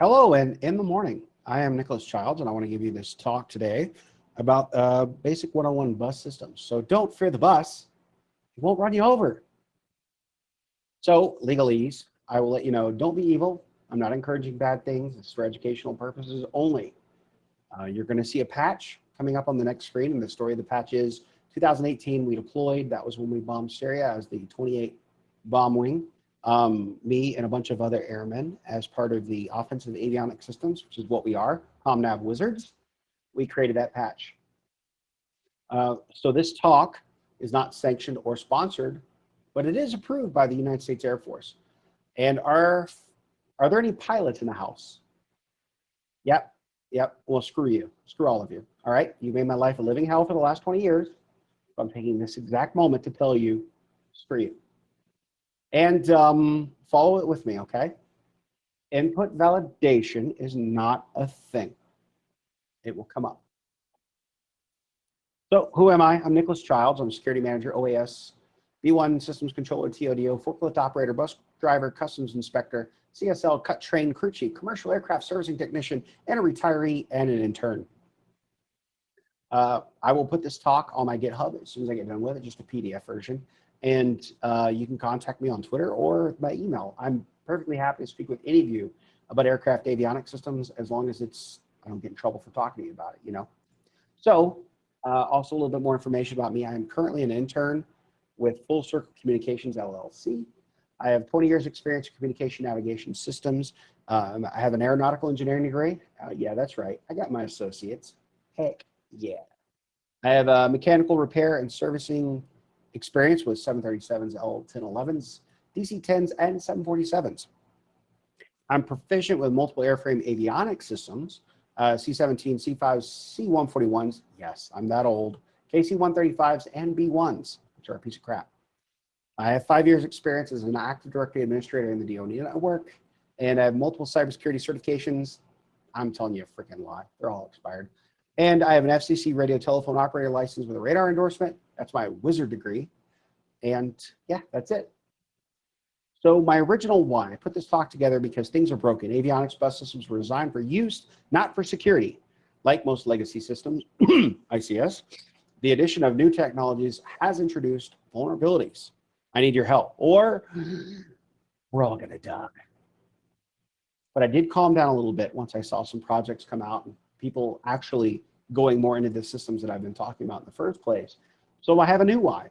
Hello and in the morning. I am Nicholas Childs and I want to give you this talk today about uh, basic 101 bus systems. So don't fear the bus, it won't run you over. So legalese, I will let you know, don't be evil. I'm not encouraging bad things. It's for educational purposes only. Uh, you're going to see a patch coming up on the next screen and the story of the patch is 2018 we deployed. That was when we bombed Syria as the 28 bomb wing um, me and a bunch of other airmen as part of the offensive avionics systems, which is what we are, ComNav wizards, we created that patch. Uh, so this talk is not sanctioned or sponsored, but it is approved by the United States Air Force. And are, are there any pilots in the house? Yep, yep, well, screw you, screw all of you. All right, you made my life a living hell for the last 20 years. I'm taking this exact moment to tell you, screw you. And um, follow it with me, okay? Input validation is not a thing. It will come up. So who am I? I'm Nicholas Childs. I'm security manager, OAS, B1 systems controller, TODO, forklift operator, bus driver, customs inspector, CSL, cut train, crew chief, commercial aircraft servicing technician, and a retiree and an intern. Uh, I will put this talk on my GitHub as soon as I get done with it, just a PDF version. And uh, you can contact me on Twitter or by email. I'm perfectly happy to speak with any of you about aircraft avionics systems as long as it's, I don't get in trouble for talking to you about it, you know? So uh, also a little bit more information about me. I am currently an intern with Full Circle Communications LLC. I have 20 years experience in communication navigation systems. Um, I have an aeronautical engineering degree. Uh, yeah, that's right. I got my associates. Heck yeah. I have a mechanical repair and servicing experience with 737s, L1011s, DC-10s, and 747s. I'm proficient with multiple airframe avionics systems, uh, C-17, C-5s, C-141s, yes, I'm that old, KC-135s, and B-1s, which are a piece of crap. I have five years experience as an Active Directory administrator in the DoD network, and I have multiple cybersecurity certifications. I'm telling you a freaking lie. They're all expired. And I have an FCC radio telephone operator license with a radar endorsement. That's my wizard degree. And yeah, that's it. So my original one, I put this talk together because things are broken. Avionics bus systems were designed for use, not for security. Like most legacy systems, ICS, the addition of new technologies has introduced vulnerabilities. I need your help or we're all gonna die. But I did calm down a little bit once I saw some projects come out and people actually going more into the systems that I've been talking about in the first place. So I have a new why.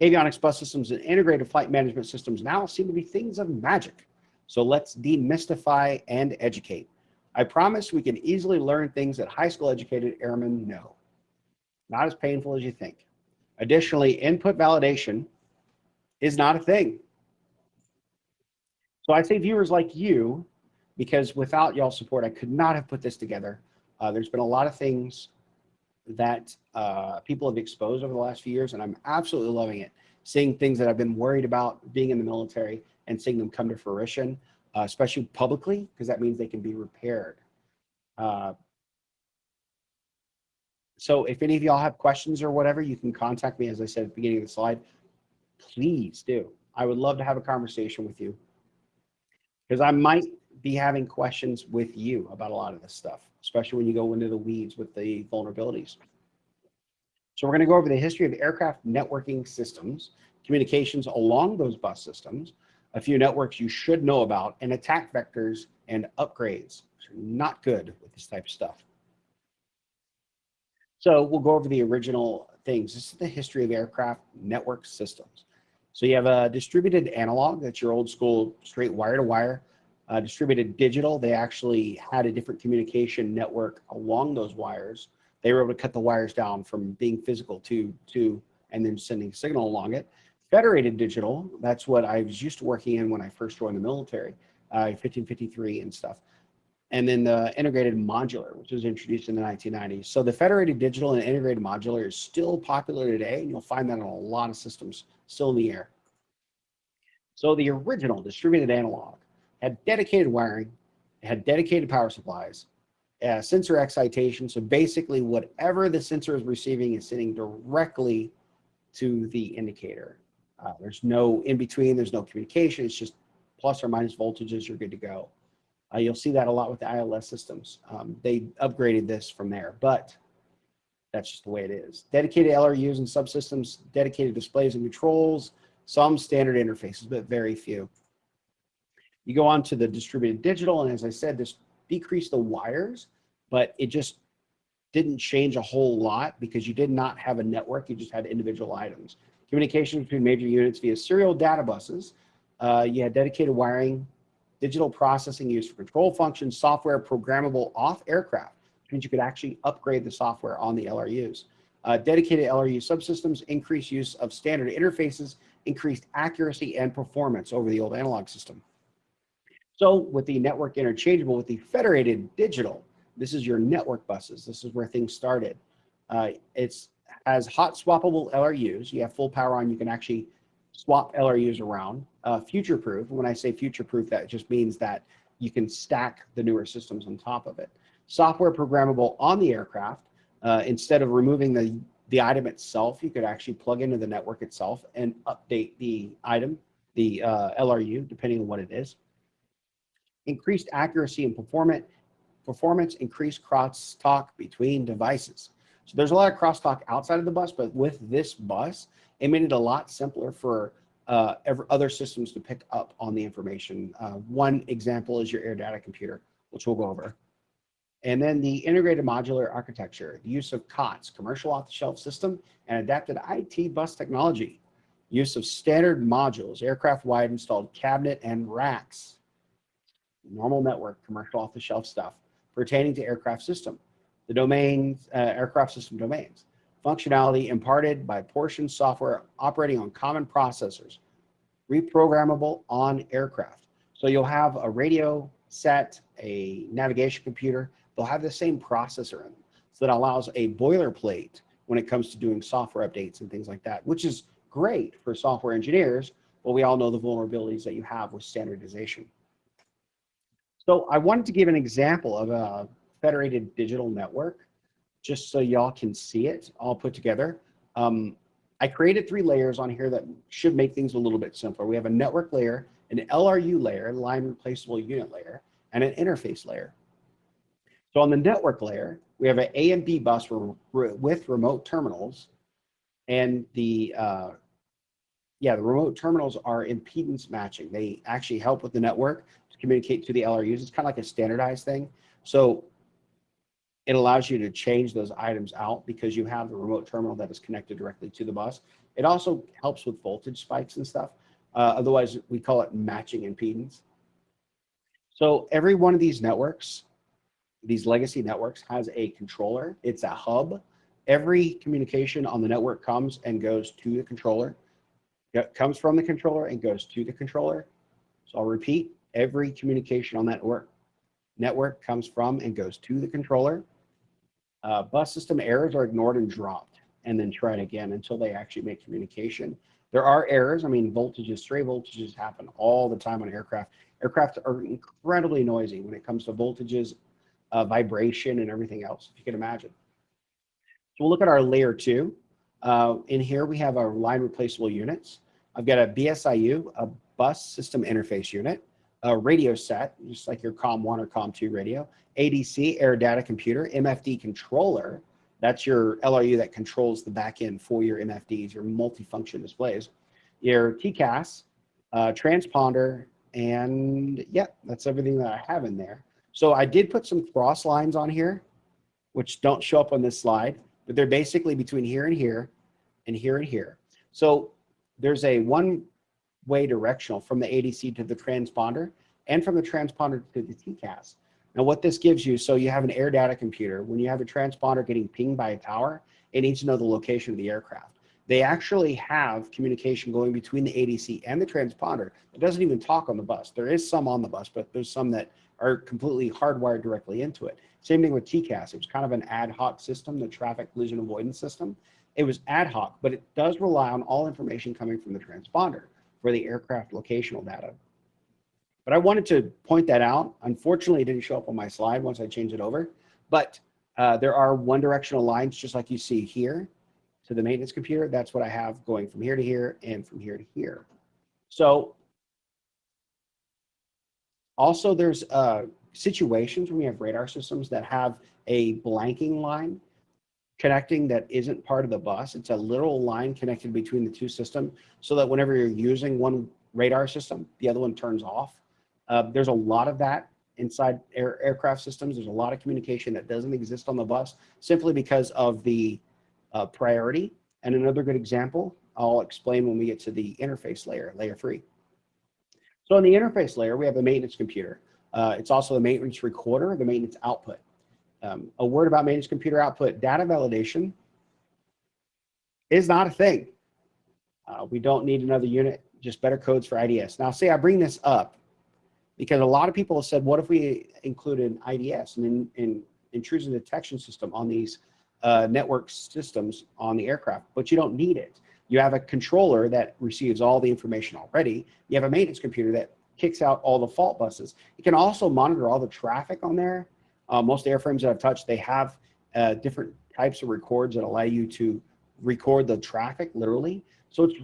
Avionics bus systems and integrated flight management systems now seem to be things of magic. So let's demystify and educate. I promise we can easily learn things that high school educated airmen know. Not as painful as you think. Additionally, input validation is not a thing. So I say viewers like you, because without y'all support, I could not have put this together. Uh, there's been a lot of things that uh, people have exposed over the last few years, and I'm absolutely loving it. Seeing things that I've been worried about being in the military and seeing them come to fruition, uh, especially publicly, because that means they can be repaired. So if any of y'all have questions or whatever, you can contact me, as I said at the beginning of the slide. Please do. I would love to have a conversation with you because I might be having questions with you about a lot of this stuff, especially when you go into the weeds with the vulnerabilities. So we're going to go over the history of aircraft networking systems, communications along those bus systems, a few networks you should know about, and attack vectors and upgrades. Not good with this type of stuff. So we'll go over the original things. This is the history of aircraft network systems. So you have a distributed analog, that's your old school straight wire to wire uh, distributed digital, they actually had a different communication network along those wires. They were able to cut the wires down from being physical to, to and then sending signal along it. Federated digital, that's what I was used to working in when I first joined the military, uh, 1553 and stuff. And then the integrated modular, which was introduced in the 1990s. So the federated digital and integrated modular is still popular today, and you'll find that on a lot of systems still in the air. So the original distributed analog had dedicated wiring, had dedicated power supplies, uh, sensor excitation. So basically whatever the sensor is receiving is sending directly to the indicator. Uh, there's no in between, there's no communication. It's just plus or minus voltages, you're good to go. Uh, you'll see that a lot with the ILS systems. Um, they upgraded this from there, but that's just the way it is. Dedicated LRUs and subsystems, dedicated displays and controls, some standard interfaces, but very few. You go on to the distributed digital, and as I said, this decreased the wires, but it just didn't change a whole lot because you did not have a network, you just had individual items. Communication between major units via serial data buses. Uh, you had dedicated wiring, digital processing used for control functions, software programmable off aircraft, which means you could actually upgrade the software on the LRUs. Uh, dedicated LRU subsystems, increased use of standard interfaces, increased accuracy and performance over the old analog system. So with the network interchangeable with the federated digital, this is your network buses. This is where things started. Uh, it's as hot swappable LRUs. You have full power on. You can actually swap LRUs around. Uh, future proof. When I say future proof, that just means that you can stack the newer systems on top of it. Software programmable on the aircraft. Uh, instead of removing the, the item itself, you could actually plug into the network itself and update the item, the uh, LRU, depending on what it is. Increased accuracy and performance performance increased crosstalk between devices. So there's a lot of crosstalk outside of the bus, but with this bus, it made it a lot simpler for uh, other systems to pick up on the information. Uh, one example is your air data computer, which we'll go over. And then the integrated modular architecture, the use of COTS, commercial off-the-shelf system, and adapted IT bus technology, use of standard modules, aircraft-wide installed cabinet and racks, normal network, commercial off-the-shelf stuff, pertaining to aircraft system, the domains, uh, aircraft system domains, functionality imparted by portion software operating on common processors, reprogrammable on aircraft. So you'll have a radio set, a navigation computer, they'll have the same processor in them. So that allows a boilerplate when it comes to doing software updates and things like that, which is great for software engineers, but we all know the vulnerabilities that you have with standardization. So I wanted to give an example of a federated digital network, just so y'all can see it all put together. Um, I created three layers on here that should make things a little bit simpler. We have a network layer, an LRU layer, line replaceable unit layer, and an interface layer. So on the network layer, we have an A and B bus with remote terminals, and the uh, yeah, the remote terminals are impedance matching. They actually help with the network communicate to the LRUs. It's kind of like a standardized thing. So it allows you to change those items out because you have the remote terminal that is connected directly to the bus. It also helps with voltage spikes and stuff. Uh, otherwise, we call it matching impedance. So every one of these networks, these legacy networks has a controller. It's a hub. Every communication on the network comes and goes to the controller. It comes from the controller and goes to the controller. So I'll repeat, every communication on that network, network comes from and goes to the controller. Uh, bus system errors are ignored and dropped and then tried again until they actually make communication. There are errors. I mean, voltages, stray voltages happen all the time on aircraft. Aircraft are incredibly noisy when it comes to voltages, uh, vibration, and everything else, if you can imagine. So we'll look at our layer two. Uh, in here, we have our line replaceable units. I've got a BSIU, a bus system interface unit, a radio set, just like your COM1 or COM2 radio, ADC, air data computer, MFD controller, that's your LRU that controls the back end for your MFDs, your multifunction displays, your TCAS, uh, transponder, and yeah, that's everything that I have in there. So I did put some cross lines on here, which don't show up on this slide, but they're basically between here and here and here and here. So there's a one way directional from the ADC to the transponder and from the transponder to the TCAS. Now what this gives you, so you have an air data computer, when you have a transponder getting pinged by a tower, it needs to know the location of the aircraft. They actually have communication going between the ADC and the transponder. It doesn't even talk on the bus. There is some on the bus, but there's some that are completely hardwired directly into it. Same thing with TCAS. It was kind of an ad hoc system, the traffic collision avoidance system. It was ad hoc, but it does rely on all information coming from the transponder for the aircraft locational data. But I wanted to point that out. Unfortunately, it didn't show up on my slide once I changed it over, but uh, there are one directional lines just like you see here to the maintenance computer. That's what I have going from here to here and from here to here. So also there's uh, situations when we have radar systems that have a blanking line connecting that isn't part of the bus. It's a little line connected between the two systems so that whenever you're using one radar system, the other one turns off. Uh, there's a lot of that inside air, aircraft systems. There's a lot of communication that doesn't exist on the bus simply because of the uh, priority. And another good example, I'll explain when we get to the interface layer, layer three. So in the interface layer, we have a maintenance computer. Uh, it's also the maintenance recorder, the maintenance output. Um, a word about managed computer output, data validation is not a thing. Uh, we don't need another unit, just better codes for IDS. Now, say I bring this up because a lot of people have said, what if we include an IDS, and an in, intrusion detection system on these uh, network systems on the aircraft, but you don't need it. You have a controller that receives all the information already. You have a maintenance computer that kicks out all the fault buses. It can also monitor all the traffic on there. Uh, most airframes that I've touched, they have uh, different types of records that allow you to record the traffic literally. So it's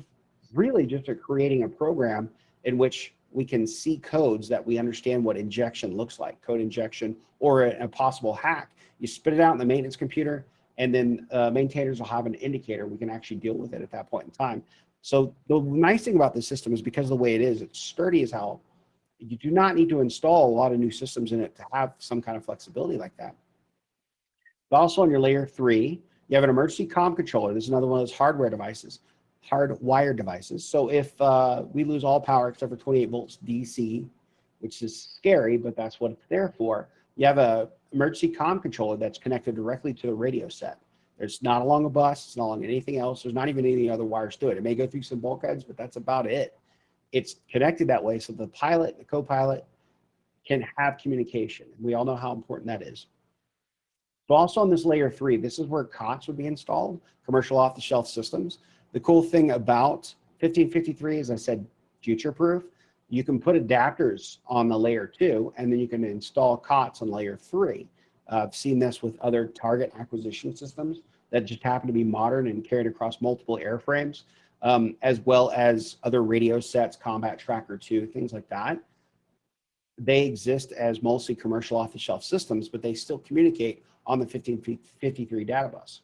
really just a creating a program in which we can see codes that we understand what injection looks like, code injection or a, a possible hack. You spit it out in the maintenance computer and then uh, maintainers will have an indicator. We can actually deal with it at that point in time. So the nice thing about this system is because of the way it is, it's sturdy as hell. You do not need to install a lot of new systems in it to have some kind of flexibility like that. But also on your layer three, you have an emergency comm controller. This is another one of those hardware devices, hardwired devices. So if uh, we lose all power except for 28 volts DC, which is scary, but that's what it's there for, you have a emergency comm controller that's connected directly to the radio set. It's not along a bus, it's not along anything else. There's not even any other wires to it. It may go through some bulkheads, but that's about it. It's connected that way so the pilot, the co-pilot can have communication. We all know how important that is. But also on this layer three, this is where COTS would be installed, commercial off-the-shelf systems. The cool thing about 1553, as I said, future-proof. You can put adapters on the layer two, and then you can install COTS on layer three. Uh, I've seen this with other target acquisition systems that just happen to be modern and carried across multiple airframes, um, as well as other radio sets, Combat Tracker 2, things like that. They exist as mostly commercial off-the-shelf systems, but they still communicate on the 1553 data bus.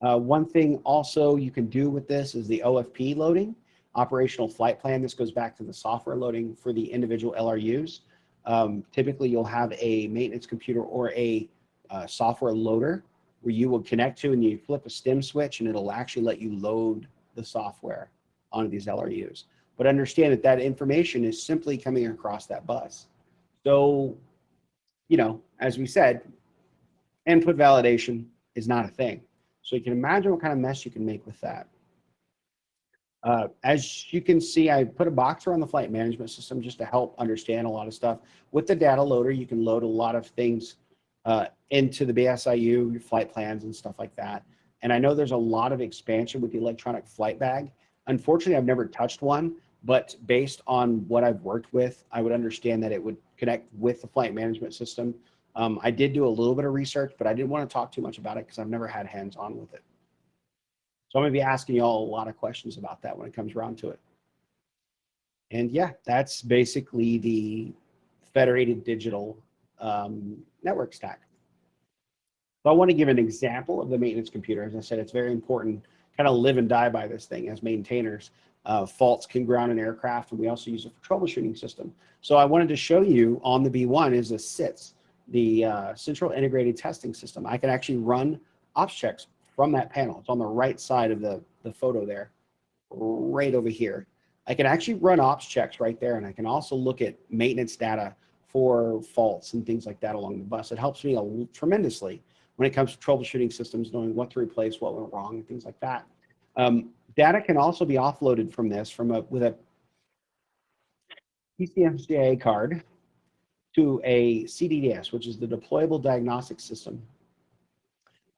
Uh, one thing also you can do with this is the OFP loading, operational flight plan. This goes back to the software loading for the individual LRUs. Um, typically, you'll have a maintenance computer or a uh, software loader where you will connect to and you flip a stem switch and it'll actually let you load the software onto these LRUs. But understand that that information is simply coming across that bus. So, you know, as we said, input validation is not a thing. So you can imagine what kind of mess you can make with that. Uh, as you can see, I put a box around the flight management system just to help understand a lot of stuff. With the data loader, you can load a lot of things uh, into the BSIU, flight plans and stuff like that. And I know there's a lot of expansion with the electronic flight bag. Unfortunately, I've never touched one, but based on what I've worked with, I would understand that it would connect with the flight management system. Um, I did do a little bit of research, but I didn't want to talk too much about it because I've never had hands on with it. So I'm gonna be asking y'all a lot of questions about that when it comes around to it. And yeah, that's basically the federated digital um, network stack. So I want to give an example of the maintenance computer. As I said, it's very important, kind of live and die by this thing as maintainers. Uh, faults can ground an aircraft, and we also use it for troubleshooting system. So I wanted to show you on the B1 is the CITS, the uh, Central Integrated Testing System. I can actually run ops checks from that panel. It's on the right side of the, the photo there, right over here. I can actually run ops checks right there, and I can also look at maintenance data for faults and things like that along the bus. It helps me tremendously when it comes to troubleshooting systems, knowing what to replace, what went wrong, and things like that. Um, data can also be offloaded from this from a with a PCMCIA card to a CDDS, which is the deployable diagnostic system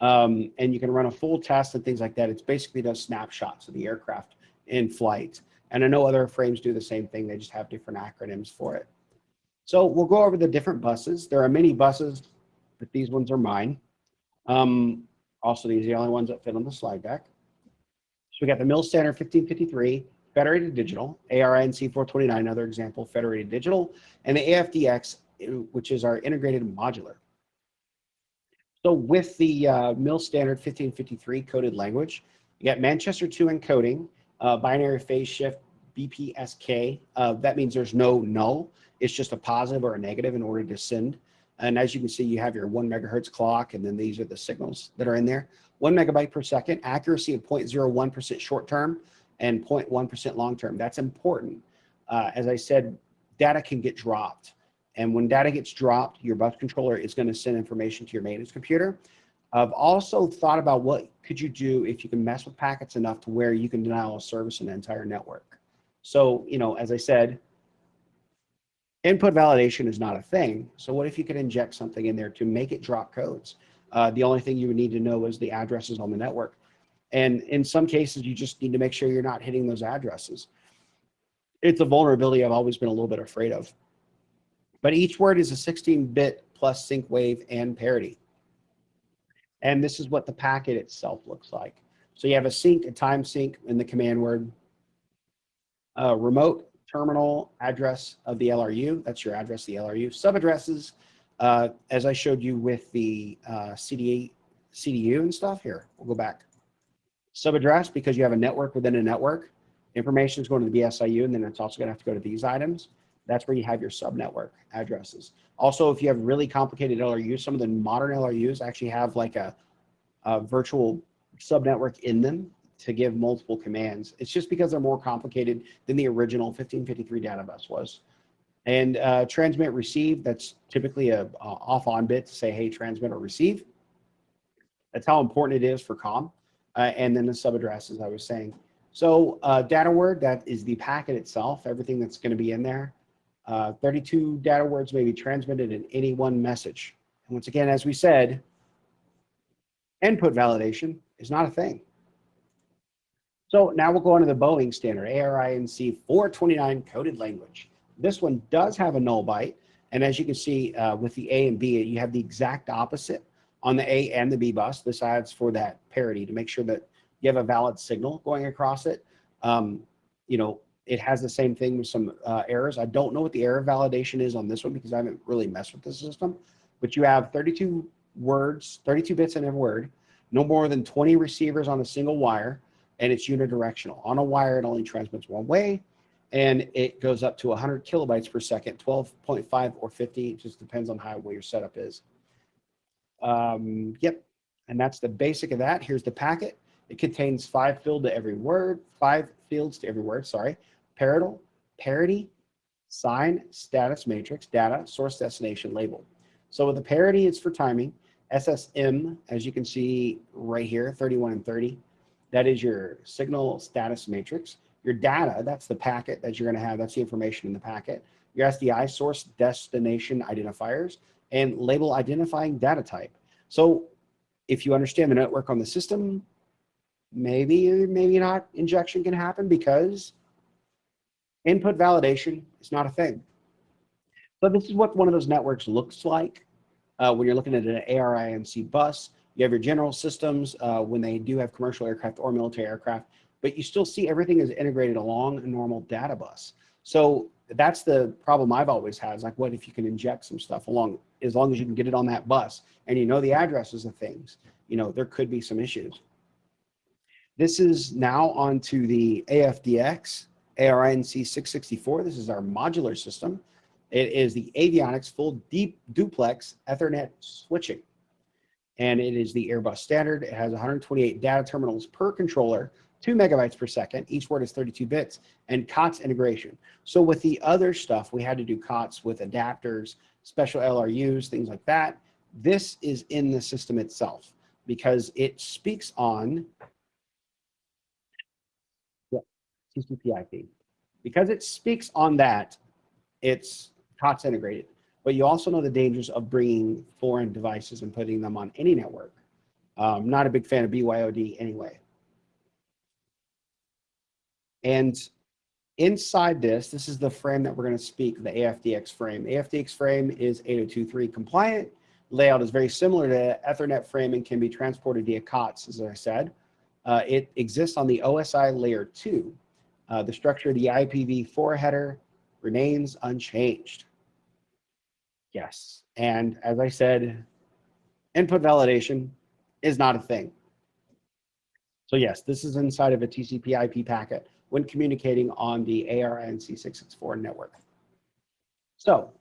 um, and you can run a full test and things like that. It's basically those snapshots of the aircraft in flight. And I know other frames do the same thing. They just have different acronyms for it. So we'll go over the different buses. There are many buses, but these ones are mine. Um, also, these are the only ones that fit on the slide deck. So we got the Mil Standard 1553, Federated Digital, ARINC 429, another example, Federated Digital, and the AFDX which is our integrated modular. So with the uh, MIL standard 1553 coded language, you got Manchester 2 encoding, uh, binary phase shift, BPSK. Uh, that means there's no null. It's just a positive or a negative in order to send. And as you can see, you have your one megahertz clock, and then these are the signals that are in there. One megabyte per second, accuracy of 0.01% short term and 0.1% long term. That's important. Uh, as I said, data can get dropped. And when data gets dropped, your bus controller is going to send information to your maintenance computer. I've also thought about what could you do if you can mess with packets enough to where you can denial of service in the entire network. So, you know, as I said, input validation is not a thing. So what if you could inject something in there to make it drop codes? Uh, the only thing you would need to know is the addresses on the network. And in some cases, you just need to make sure you're not hitting those addresses. It's a vulnerability I've always been a little bit afraid of. But each word is a 16-bit plus sync wave and parity. And this is what the packet itself looks like. So you have a sync, a time sync and the command word, a remote terminal address of the LRU. That's your address, the LRU. Subaddresses, uh, as I showed you with the uh, CDA, CDU and stuff. Here, we'll go back. Subaddress, because you have a network within a network, information is going to the BSIU, and then it's also going to have to go to these items. That's where you have your subnetwork addresses. Also, if you have really complicated LRUs, some of the modern LRUs actually have like a, a virtual subnetwork in them to give multiple commands. It's just because they're more complicated than the original 1553 data bus was. And uh, transmit receive, that's typically a, a off on bit to say, hey, transmit or receive. That's how important it is for COM. Uh, and then the sub address, as I was saying. So uh, data word, that is the packet itself, everything that's gonna be in there. Uh, 32 data words may be transmitted in any one message. And once again, as we said, input validation is not a thing. So now we'll go on to the Boeing standard, ARINC 429 coded language. This one does have a null byte. And as you can see uh, with the A and B, you have the exact opposite on the A and the B bus. This adds for that parity to make sure that you have a valid signal going across it. Um, you know, it has the same thing with some uh, errors. I don't know what the error validation is on this one because I haven't really messed with the system, but you have 32 words, 32 bits in every word, no more than 20 receivers on a single wire, and it's unidirectional. On a wire, it only transmits one way, and it goes up to 100 kilobytes per second, 12.5 or 50, it just depends on how well your setup is. Um, yep, and that's the basic of that. Here's the packet. It contains five field to every word, five fields to every word, sorry, Parallel, parity, sign, status matrix, data, source destination label. So with the parity, it's for timing. SSM, as you can see right here, 31 and 30, that is your signal status matrix. Your data, that's the packet that you're gonna have, that's the information in the packet. Your SDI, source destination identifiers, and label identifying data type. So if you understand the network on the system, maybe, maybe not injection can happen because Input validation is not a thing. But this is what one of those networks looks like uh, when you're looking at an ARINC bus. You have your general systems uh, when they do have commercial aircraft or military aircraft, but you still see everything is integrated along a normal data bus. So that's the problem I've always had is like, what if you can inject some stuff along, as long as you can get it on that bus and you know the addresses of things, you know, there could be some issues. This is now onto the AFDX ARINC 664. This is our modular system. It is the avionics full deep duplex Ethernet switching. And it is the Airbus standard. It has 128 data terminals per controller, two megabytes per second. Each word is 32 bits and COTS integration. So with the other stuff, we had to do COTS with adapters, special LRUs, things like that. This is in the system itself because it speaks on TCP IP. Because it speaks on that, it's COTS integrated. But you also know the dangers of bringing foreign devices and putting them on any network. Um, not a big fan of BYOD anyway. And inside this, this is the frame that we're going to speak, the AFDX frame. AFDX frame is 802.3 compliant. Layout is very similar to Ethernet frame and can be transported via COTS, as I said. Uh, it exists on the OSI layer 2. Uh, the structure of the IPv4 header remains unchanged. Yes. And as I said, input validation is not a thing. So yes, this is inside of a TCP IP packet when communicating on the ARINC664 network. So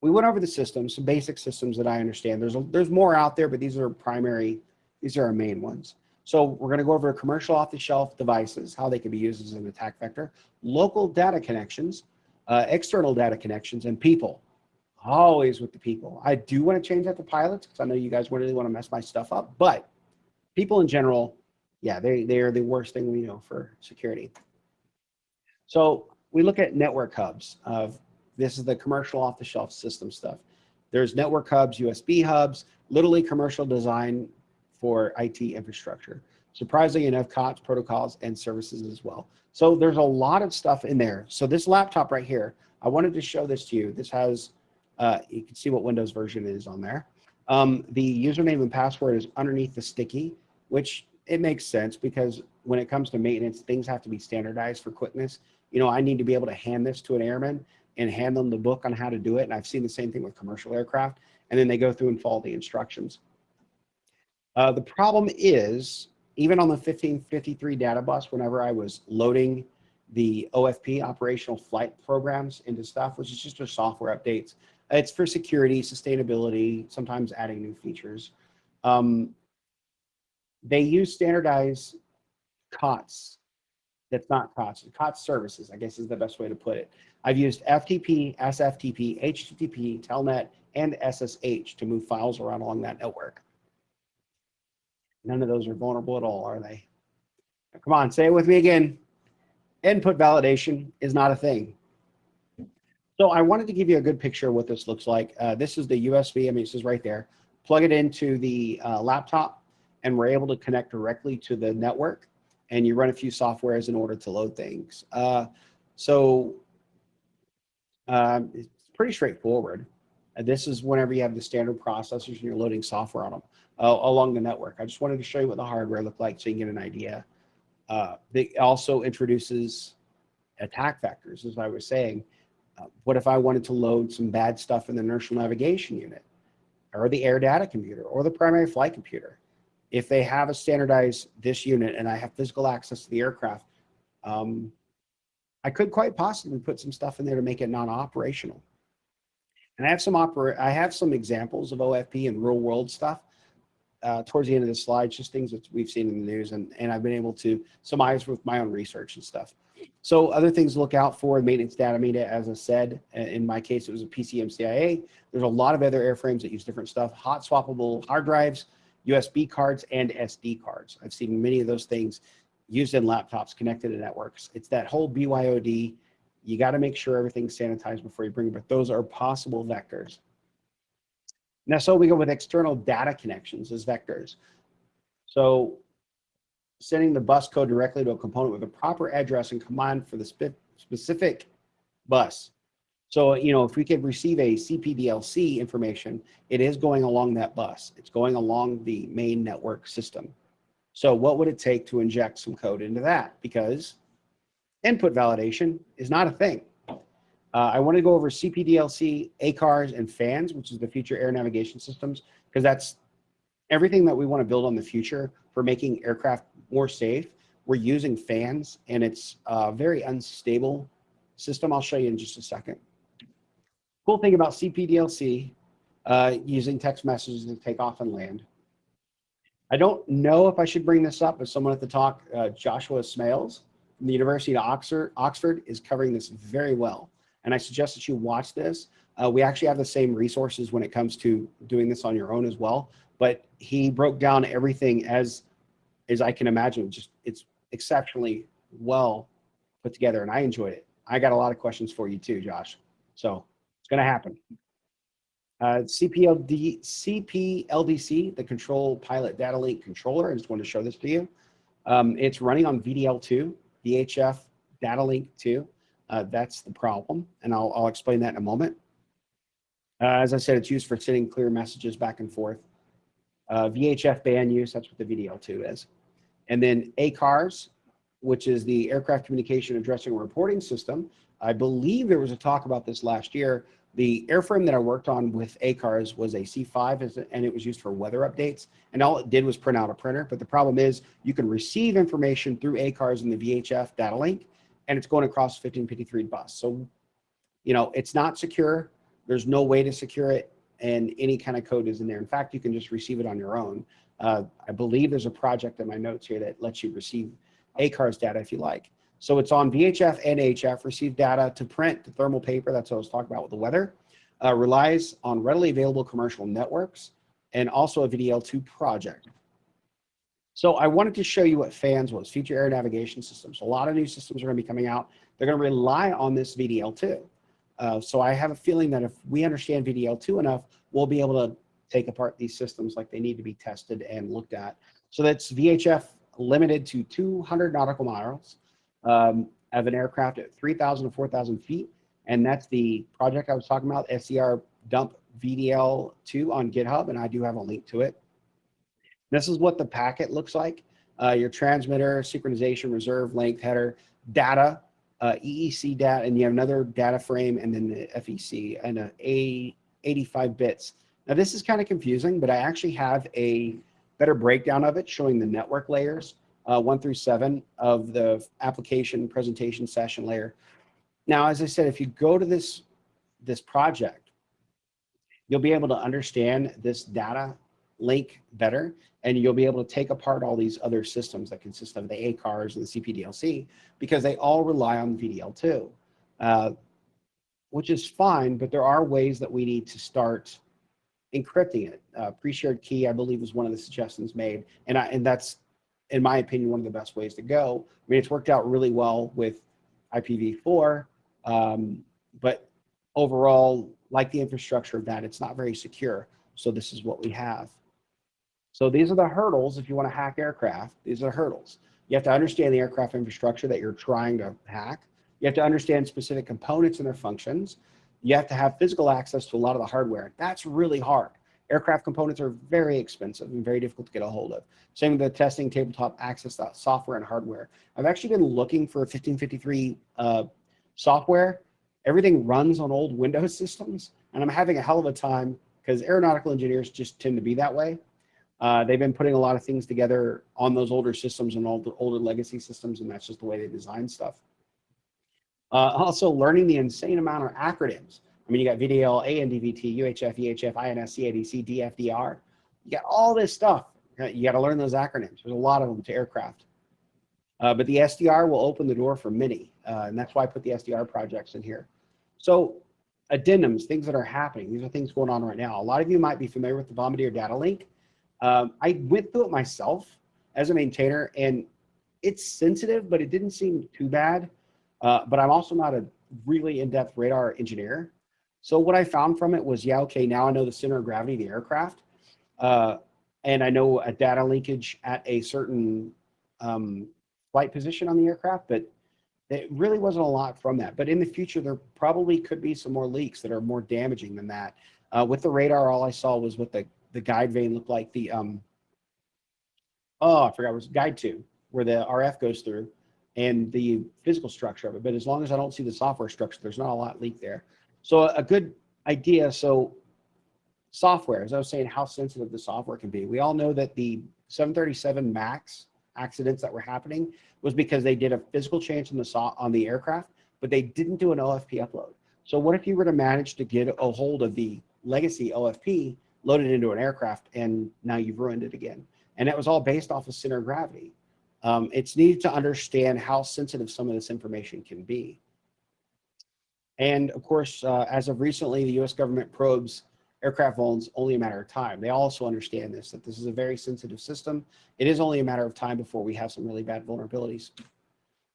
we went over the systems, some basic systems that I understand. There's, a, there's more out there, but these are primary, these are our main ones. So we're going to go over commercial off-the-shelf devices, how they can be used as an attack vector, local data connections, uh, external data connections, and people. Always with the people. I do want to change that to pilots because I know you guys really want to mess my stuff up, but people in general, yeah, they, they are the worst thing we know for security. So we look at network hubs of this is the commercial off the shelf system stuff. There's network hubs, USB hubs, literally commercial design for IT infrastructure. Surprisingly enough, COTS, protocols, and services as well. So there's a lot of stuff in there. So this laptop right here, I wanted to show this to you. This has, uh, you can see what Windows version is on there. Um, the username and password is underneath the sticky, which it makes sense because when it comes to maintenance, things have to be standardized for quickness. You know, I need to be able to hand this to an airman and hand them the book on how to do it. And I've seen the same thing with commercial aircraft. And then they go through and follow the instructions. Uh, the problem is, even on the 1553 data bus, whenever I was loading the OFP, operational flight programs into stuff, which is just for software updates, it's for security, sustainability, sometimes adding new features. Um, they use standardized COTS. That's not COTS, COTS services, I guess is the best way to put it. I've used FTP, SFTP, HTTP, Telnet, and SSH to move files around along that network. None of those are vulnerable at all, are they? Come on, say it with me again. Input validation is not a thing. So I wanted to give you a good picture of what this looks like. Uh, this is the USB, I mean, this is right there. Plug it into the uh, laptop and we're able to connect directly to the network and you run a few softwares in order to load things. Uh, so um, it's pretty straightforward. And this is whenever you have the standard processors and you're loading software on them uh, along the network. I just wanted to show you what the hardware looked like so you can get an idea. Uh, it also introduces attack vectors, as I was saying. What if I wanted to load some bad stuff in the inertial navigation unit or the air data computer or the primary flight computer? If they have a standardized this unit and I have physical access to the aircraft, um, I could quite possibly put some stuff in there to make it non-operational. And I have some opera I have some examples of OFP and real world stuff uh, towards the end of the slides, just things that we've seen in the news, and, and I've been able to surmise with my own research and stuff. So other things to look out for, maintenance data media, as I said, in my case, it was a PCMCIA. There's a lot of other airframes that use different stuff, hot swappable hard drives, USB cards, and SD cards. I've seen many of those things used in laptops connected to networks. It's that whole BYOD. You got to make sure everything's sanitized before you bring it, but those are possible vectors. Now, so we go with external data connections as vectors. So sending the bus code directly to a component with a proper address and command for the spe specific bus. So, you know, if we could receive a CPDLC information, it is going along that bus. It's going along the main network system. So what would it take to inject some code into that? Because input validation is not a thing. Uh, I want to go over CPDLC, ACARS, and FANS, which is the future air navigation systems, because that's everything that we want to build on the future for making aircraft more safe. We're using FANS, and it's a very unstable system. I'll show you in just a second. Cool thing about CPDLC, uh, using text messages to take off and land. I don't know if I should bring this up, but someone at the talk, uh, Joshua Smailes from the University of Oxford, Oxford is covering this very well and I suggest that you watch this. Uh, we actually have the same resources when it comes to doing this on your own as well, but he broke down everything as, as I can imagine, just it's exceptionally well put together and I enjoyed it. I got a lot of questions for you too, Josh. So it's gonna happen. Uh, CPLD, CPLDC, the Control Pilot Data Link Controller, I just wanted to show this to you. Um, it's running on VDL2, VHF Data Link 2. Uh, that's the problem, and I'll, I'll explain that in a moment. Uh, as I said, it's used for sending clear messages back and forth. Uh, VHF band use, that's what the VDL2 is. And then ACARS, which is the Aircraft Communication Addressing and Reporting System. I believe there was a talk about this last year The airframe that I worked on with ACARS was a C5 and it was used for weather updates. And all it did was print out a printer. But the problem is you can receive information through ACARS and the VHF data link, and it's going across 1553 bus. So, you know, it's not secure. There's no way to secure it and any kind of code is in there. In fact, you can just receive it on your own. Uh, I believe there's a project in my notes here that lets you receive ACARS data if you like. So it's on VHF and HF, receive data to print to thermal paper, that's what I was talking about with the weather, uh, relies on readily available commercial networks, and also a VDL2 project. So I wanted to show you what FANS was, Future Air Navigation Systems. A lot of new systems are gonna be coming out. They're gonna rely on this VDL2. Uh, so I have a feeling that if we understand VDL2 enough, we'll be able to take apart these systems like they need to be tested and looked at. So that's VHF limited to 200 nautical miles um, of an aircraft at 3,000 to 4,000 feet. And that's the project I was talking about, SCR dump VDL2 on GitHub, and I do have a link to it. This is what the packet looks like. Uh, your transmitter, synchronization, reserve, length, header, data, uh, EEC data, and you have another data frame, and then the FEC, and a A 85 bits. Now this is kind of confusing, but I actually have a better breakdown of it showing the network layers, uh, one through seven of the application presentation session layer. Now, as I said, if you go to this, this project, you'll be able to understand this data link better, and you'll be able to take apart all these other systems that consist of the ACARS and the CPDLC, because they all rely on VDL2, uh, which is fine, but there are ways that we need to start encrypting it. Uh, pre-shared key, I believe, was one of the suggestions made, and I, and that's, in my opinion, one of the best ways to go. I mean, it's worked out really well with IPv4, um, but overall, like the infrastructure of that, it's not very secure. So this is what we have. So these are the hurdles if you want to hack aircraft. These are the hurdles. You have to understand the aircraft infrastructure that you're trying to hack. You have to understand specific components and their functions. You have to have physical access to a lot of the hardware. That's really hard. Aircraft components are very expensive and very difficult to get a hold of. Same with the testing tabletop access software and hardware. I've actually been looking for a 1553 uh, software. Everything runs on old Windows systems, and I'm having a hell of a time because aeronautical engineers just tend to be that way. Uh, they've been putting a lot of things together on those older systems and all the older legacy systems, and that's just the way they design stuff. Uh, also, learning the insane amount of acronyms. I mean, you got VDL, ANDVT, UHF, EHF, INS, CADC, DFDR. You got all this stuff. You got to learn those acronyms. There's a lot of them to aircraft. Uh, but the SDR will open the door for many, uh, and that's why I put the SDR projects in here. So addendums, things that are happening. These are things going on right now. A lot of you might be familiar with the Bombardier data link. Um, I went through it myself as a maintainer, and it's sensitive, but it didn't seem too bad. Uh, but I'm also not a really in-depth radar engineer. So what I found from it was, yeah, okay, now I know the center of gravity of the aircraft. Uh, and I know a data linkage at a certain um, flight position on the aircraft, but it really wasn't a lot from that. But in the future, there probably could be some more leaks that are more damaging than that. Uh, with the radar, all I saw was what the, the guide vane looked like. The, um, oh, I forgot, it was guide two, where the RF goes through and the physical structure of it. But as long as I don't see the software structure, there's not a lot leaked there. So a good idea. So software, as I was saying, how sensitive the software can be. We all know that the 737 MAX accidents that were happening was because they did a physical change on the on the aircraft, but they didn't do an OFP upload. So what if you were to manage to get a hold of the legacy OFP, loaded into an aircraft, and now you've ruined it again? And it was all based off of center of gravity. Um, it's needed to understand how sensitive some of this information can be. And of course, uh, as of recently, the US government probes aircraft vulns only a matter of time. They also understand this, that this is a very sensitive system. It is only a matter of time before we have some really bad vulnerabilities.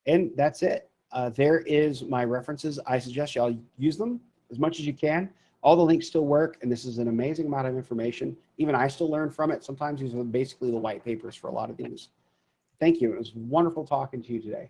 And that's it. Uh, there is my references. I suggest y'all use them as much as you can. All the links still work, and this is an amazing amount of information. Even I still learn from it. Sometimes these are basically the white papers for a lot of these. Thank you. It was wonderful talking to you today.